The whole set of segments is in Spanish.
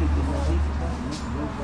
Gracias.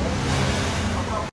何?